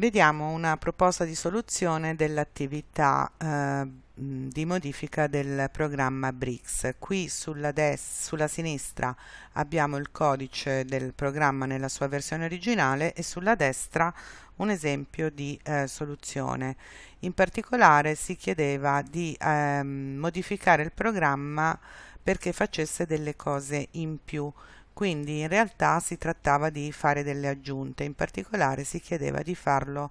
Vediamo una proposta di soluzione dell'attività eh, di modifica del programma BRICS. Qui sulla, sulla sinistra abbiamo il codice del programma nella sua versione originale e sulla destra un esempio di eh, soluzione. In particolare si chiedeva di eh, modificare il programma perché facesse delle cose in più quindi in realtà si trattava di fare delle aggiunte, in particolare si chiedeva di farlo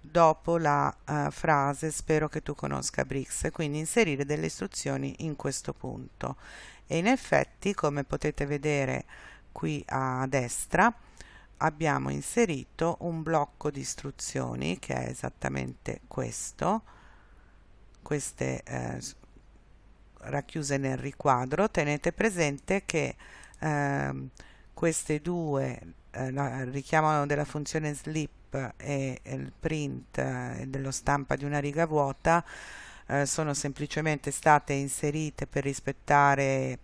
dopo la uh, frase spero che tu conosca Brix, quindi inserire delle istruzioni in questo punto. E in effetti, come potete vedere qui a destra, abbiamo inserito un blocco di istruzioni che è esattamente questo, queste eh, racchiuse nel riquadro. Tenete presente che eh, queste due eh, richiamano della funzione slip e, e il print eh, dello stampa di una riga vuota eh, sono semplicemente state inserite per rispettare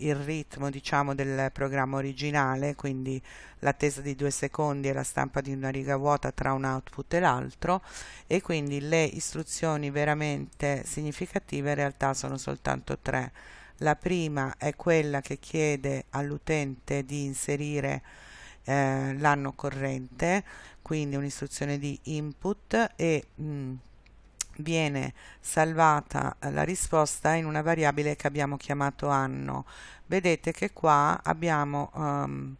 il ritmo diciamo del programma originale quindi l'attesa di due secondi e la stampa di una riga vuota tra un output e l'altro e quindi le istruzioni veramente significative in realtà sono soltanto tre la prima è quella che chiede all'utente di inserire eh, l'anno corrente, quindi un'istruzione di input e mh, mm, viene salvata la risposta in una variabile che abbiamo chiamato anno. Vedete che qua abbiamo um,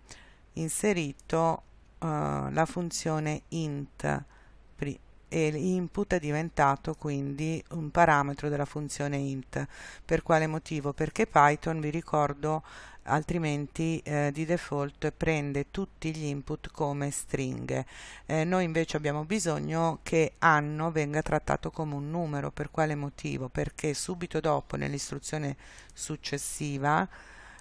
inserito uh, la funzione int e l'input è diventato quindi un parametro della funzione int. Per quale motivo? Perché Python, vi ricordo, altrimenti eh, di default prende tutti gli input come stringhe. Eh, noi invece abbiamo bisogno che anno venga trattato come un numero. Per quale motivo? Perché subito dopo nell'istruzione successiva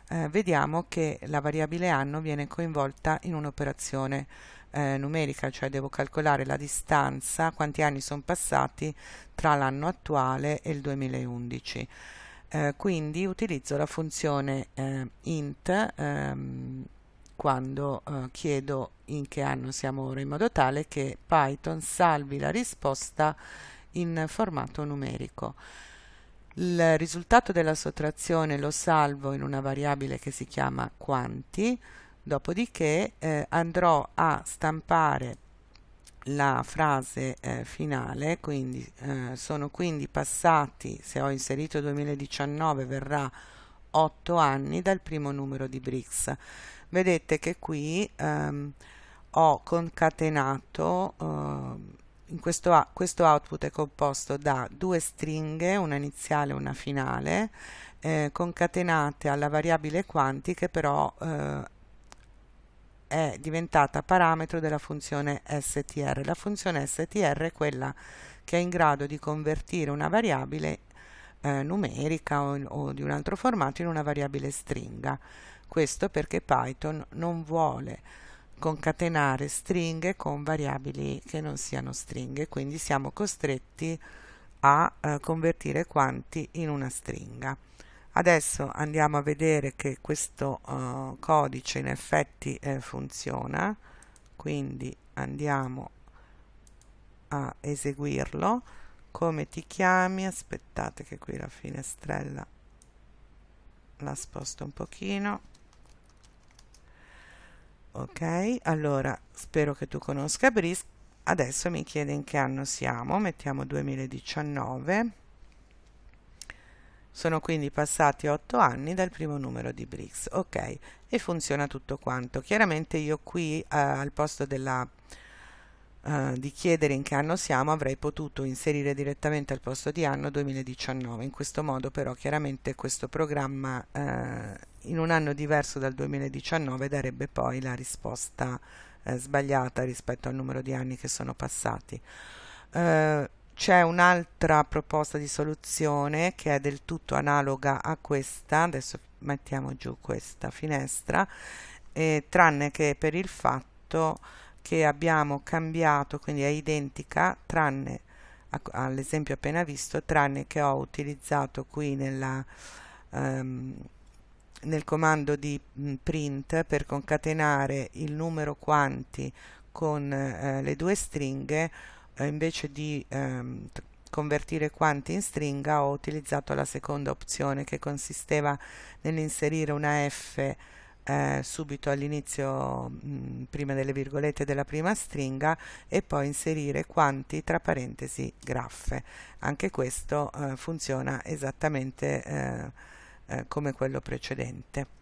eh, vediamo che la variabile anno viene coinvolta in un'operazione eh, numerica, cioè devo calcolare la distanza, quanti anni sono passati tra l'anno attuale e il 2011. Eh, quindi utilizzo la funzione eh, int ehm, quando eh, chiedo in che anno siamo ora, in modo tale che Python salvi la risposta in formato numerico. Il risultato della sottrazione lo salvo in una variabile che si chiama quanti, dopodiché eh, andrò a stampare la frase eh, finale quindi eh, sono quindi passati se ho inserito 2019 verrà 8 anni dal primo numero di BRICS vedete che qui ehm, ho concatenato ehm, questo, questo output è composto da due stringhe una iniziale e una finale eh, concatenate alla variabile quanti che però eh, è diventata parametro della funzione str. La funzione str è quella che è in grado di convertire una variabile eh, numerica o, o di un altro formato in una variabile stringa. Questo perché Python non vuole concatenare stringhe con variabili che non siano stringhe, quindi siamo costretti a eh, convertire quanti in una stringa. Adesso andiamo a vedere che questo uh, codice in effetti eh, funziona, quindi andiamo a eseguirlo. Come ti chiami? Aspettate che qui la finestrella la sposto un pochino. Ok, allora spero che tu conosca Brisk. Adesso mi chiede in che anno siamo, mettiamo 2019 sono quindi passati 8 anni dal primo numero di BRICS. Ok, e funziona tutto quanto. Chiaramente io qui eh, al posto della, eh, di chiedere in che anno siamo avrei potuto inserire direttamente al posto di anno 2019. In questo modo però chiaramente questo programma eh, in un anno diverso dal 2019 darebbe poi la risposta eh, sbagliata rispetto al numero di anni che sono passati. Uh, c'è un'altra proposta di soluzione che è del tutto analoga a questa, adesso mettiamo giù questa finestra, eh, tranne che per il fatto che abbiamo cambiato, quindi è identica, tranne all'esempio appena visto, tranne che ho utilizzato qui nella, um, nel comando di print per concatenare il numero quanti con eh, le due stringhe eh, invece di ehm, convertire quanti in stringa ho utilizzato la seconda opzione che consisteva nell'inserire una F eh, subito all'inizio prima delle virgolette della prima stringa e poi inserire quanti tra parentesi graffe. Anche questo eh, funziona esattamente eh, eh come quello precedente